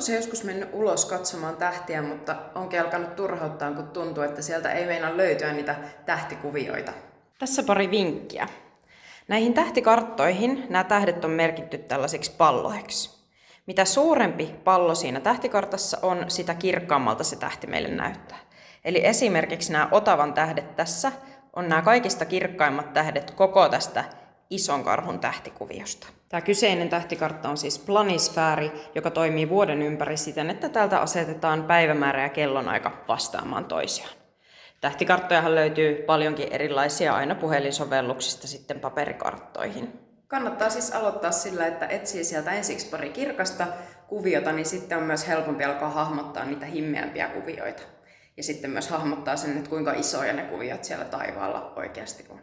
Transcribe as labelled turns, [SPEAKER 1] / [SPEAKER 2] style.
[SPEAKER 1] Oletko se joskus mennyt ulos katsomaan tähtiä, mutta onkin alkanut turhauttaa, kun tuntuu, että sieltä ei meinaa löytyä niitä tähtikuvioita?
[SPEAKER 2] Tässä pari vinkkiä. Näihin tähtikarttoihin nämä tähdet on merkitty tällaisiksi palloiksi. Mitä suurempi pallo siinä tähtikartassa on, sitä kirkkaammalta se tähti meille näyttää. Eli esimerkiksi nämä Otavan tähdet tässä on nämä kaikista kirkkaimmat tähdet koko tästä ison karhun tähtikuviosta. Tämä kyseinen tähtikartta on siis planisfääri, joka toimii vuoden ympäri siten, että täältä asetetaan päivämäärä ja kellonaika vastaamaan toisiaan. Tähtikarttojahan löytyy paljonkin erilaisia aina puhelinsovelluksista sitten paperikarttoihin.
[SPEAKER 1] Kannattaa siis aloittaa sillä, että etsii sieltä ensiksi pari kirkasta kuviota, niin sitten on myös helpompi alkaa hahmottaa niitä himmeämpiä kuvioita. Ja sitten myös hahmottaa sen, että kuinka isoja ne kuviot siellä taivaalla oikeasti on.